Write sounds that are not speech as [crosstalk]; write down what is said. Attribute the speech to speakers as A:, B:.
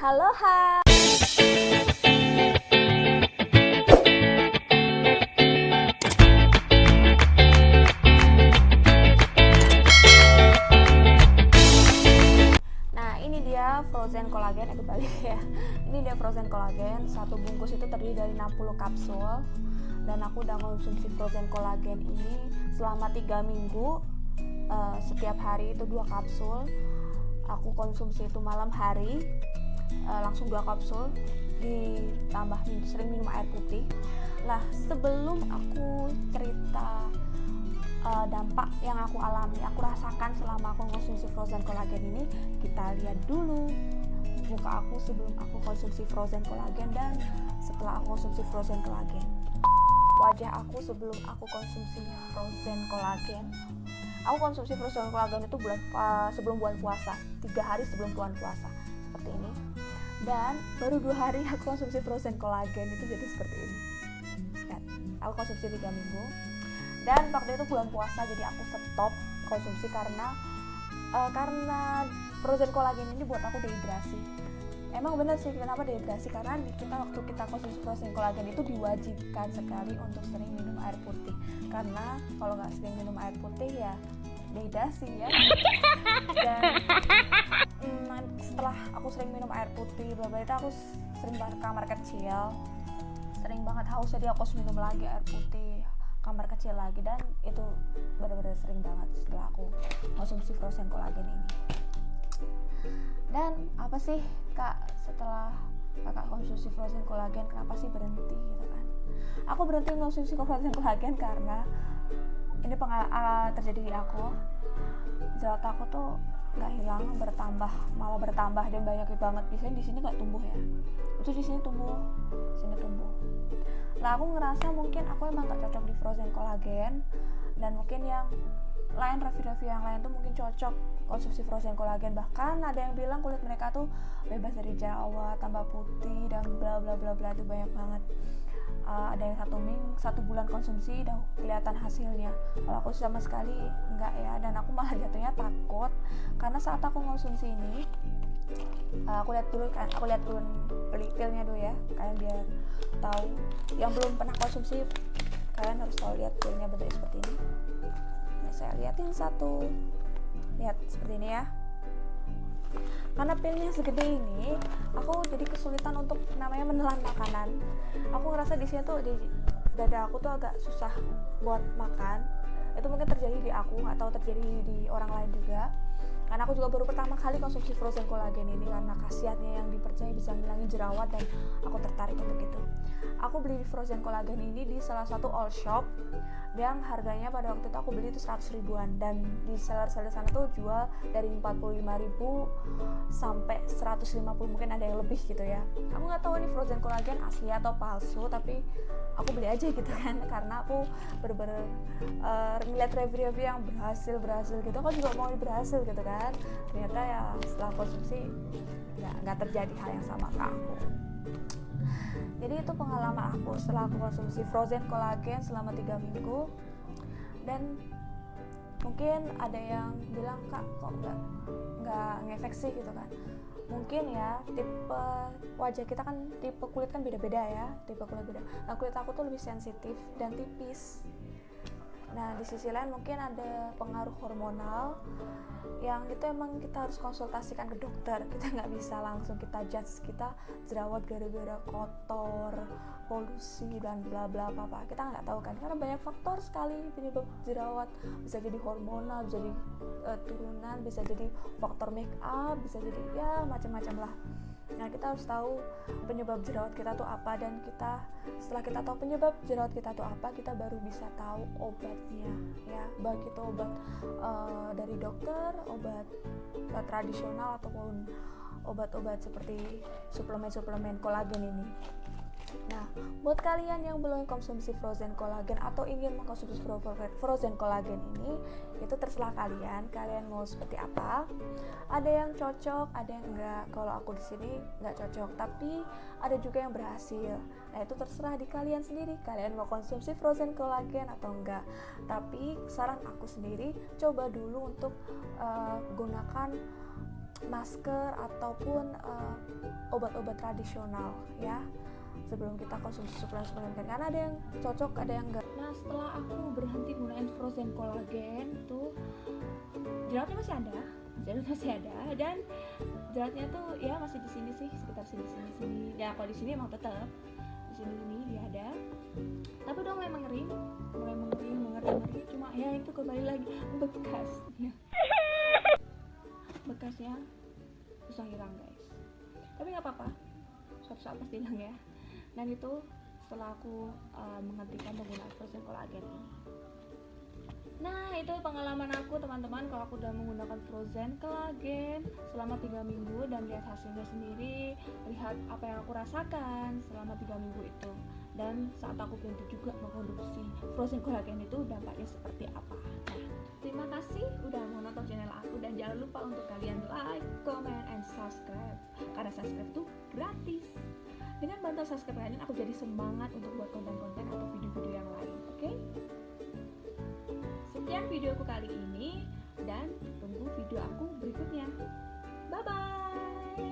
A: Halo hai. Nah ini dia frozen kolagen, eh kembali [laughs] ya. Ini dia frozen kolagen. Satu bungkus itu terdiri dari 60 kapsul. Dan aku udah konsumsi frozen kolagen ini selama tiga minggu. Eh, setiap hari itu dua kapsul. Aku konsumsi itu malam hari uh, langsung dua kapsul ditambah sering minum air putih. Lah sebelum aku cerita uh, dampak yang aku alami aku rasakan selama aku konsumsi frozen kolagen ini kita lihat dulu muka aku sebelum aku konsumsi frozen kolagen dan setelah aku konsumsi frozen kolagen wajah aku sebelum aku konsumsi frozen kolagen aku konsumsi frozen kolagen itu bulan uh, sebelum bulan puasa tiga hari sebelum bulan puasa seperti ini. Dan baru dua hari aku konsumsi frozen kolagen itu jadi seperti ini. Dan aku konsumsi tiga minggu. Dan waktu itu bulan puasa jadi aku stop konsumsi karena uh, karena frozen kolagen ini buat aku dehidrasi. Emang bener sih kenapa dehidrasi? Karena kita waktu kita konsumsi frozen kolagen itu diwajibkan sekali untuk sering minum air putih. Karena kalau nggak sering minum air putih ya dehidrasi ya. [laughs] Dan setelah aku sering minum air putih bla itu aku sering banget kamar kecil. Sering banget haus jadi aku harus minum lagi air putih kamar kecil lagi. Dan itu benar-benar sering banget setelah aku konsumsi frozen kolagen ini. Dan apa sih kak setelah kakak konsumsi frozen kolagen kenapa sih berhenti gitu kan? Aku berhenti konsumsi frozen kolagen karena ini pengal uh, terjadi di aku. Jerawat aku tuh nggak hilang bertambah malah bertambah dan banyak banget. Biasanya di sini nggak tumbuh ya. Itu di sini tumbuh sini tumbuh. Lah aku ngerasa mungkin aku emang nggak cocok di frozen kolagen dan mungkin yang lain review-review yang lain tuh mungkin cocok konsumsi frozen kolagen bahkan ada yang bilang kulit mereka tuh bebas dari jerawat tambah putih dan bla bla bla bla itu banyak banget uh, ada yang satu ming satu bulan konsumsi udah kelihatan hasilnya. Kalau aku sama sekali enggak ya dan aku malah jatuhnya takut. Karena saat aku konsumsi ini uh, aku lihat dulu kan aku lihat dulu beli pilnya dulu ya. Kalian biar tahu. Yang belum pernah konsumsi kalian harus tahu lihat pilnya bentuknya seperti ini. Nah, saya liatin satu. Lihat seperti ini ya karena pilnya segede ini aku jadi kesulitan untuk namanya menelan makanan. Aku ngerasa di sini tuh di dada aku tuh agak susah buat makan. Itu mungkin terjadi di aku atau terjadi di orang lain juga karena aku juga baru pertama kali konsumsi frozen kolagen ini karena khasiatnya yang dipercaya bisa ngilangin jerawat dan aku tertarik untuk itu. Aku beli frozen kolagen ini di salah satu all shop yang harganya pada waktu itu aku beli itu 100 ribuan. Dan di seller-seller sana tuh jual dari 45 ribu sampai 150 mungkin ada yang lebih gitu ya. Aku nggak tahu ini frozen kolagen asli atau palsu tapi aku beli aja gitu kan. [laughs] Karena aku bener-bener uh, ngeliat review-review yang berhasil berhasil gitu. Aku juga mau berhasil gitu kan ternyata ya setelah konsumsi nggak nggak terjadi hal yang sama ke aku. Jadi itu pengalaman aku setelah aku konsumsi frozen kolagen selama tiga minggu. Dan mungkin ada yang bilang kak kok nggak nggak ngefek sih? Gitu kan. Mungkin ya tipe wajah kita kan tipe kulit kan beda-beda ya tipe kulit beda. Nah kulit aku tuh lebih sensitif dan tipis Nah, di sisi lain mungkin ada pengaruh hormonal yang itu emang kita harus konsultasikan ke dokter. Kita nggak bisa langsung kita judge kita jerawat gara-gara kotor, polusi dan bla bla apa apa. Kita nggak tahu kan karena banyak faktor sekali penyebab jerawat. Bisa jadi hormonal, bisa jadi uh, turunan, bisa jadi faktor make up, bisa jadi ya macam-macam lah. Nah, kita harus tahu penyebab jerawat kita tuh apa dan kita setelah kita tahu penyebab jerawat kita tuh apa, kita baru bisa tahu obatnya ya. Baik itu obat uh, dari dokter, obat uh, tradisional ataupun obat-obat seperti suplemen-suplemen kolagen ini. Nah, buat kalian yang belum konsumsi frozen kolagen atau ingin mengkonsumsi frozen kolagen ini, itu terserah kalian. Kalian mau seperti apa? Ada yang cocok, ada yang enggak. Kalau aku di sini enggak cocok, tapi ada juga yang berhasil. Nah, itu terserah di kalian sendiri. Kalian mau konsumsi frozen kolagen atau enggak. Tapi saran aku sendiri, coba dulu untuk uh, gunakan masker ataupun uh, obat-obat tradisional ya sebelum kita konsumsi suplemen-suplemen karena ada yang cocok ada yang enggak nah setelah aku berhenti gunain frozen collagen tuh jerawatnya masih ada jerawat masih ada dan jerawatnya tuh ya masih di sini sih sekitar sini sini sini. Dan kalau di sini emang tetap di sini sini dia ada. Tapi udah mulai mengering mulai mengering mengering mengering. Cuma ya itu kembali lagi bekasnya. Bekasnya susah hilang guys. Tapi nggak apa-apa. Suatu saat pasti hilang ya. Dan itu setelah aku uh, menghentikan penggunaan frozen collagen ini Nah itu pengalaman aku teman-teman. Kalau aku udah menggunakan frozen collagen selama tiga minggu dan lihat hasilnya sendiri lihat apa yang aku rasakan selama tiga minggu itu. Dan saat aku berhenti juga mengkonsumsi frozen collagen itu dampaknya seperti apa. Nah terima kasih udah mau nonton channel aku. Dan jangan lupa untuk kalian like, comment, and subscribe. Karena subscribe itu gratis. Dengan bantuan subscribe kalian aku jadi semangat untuk buat konten-konten videoku kali ini dan tunggu video aku berikutnya. Bye bye.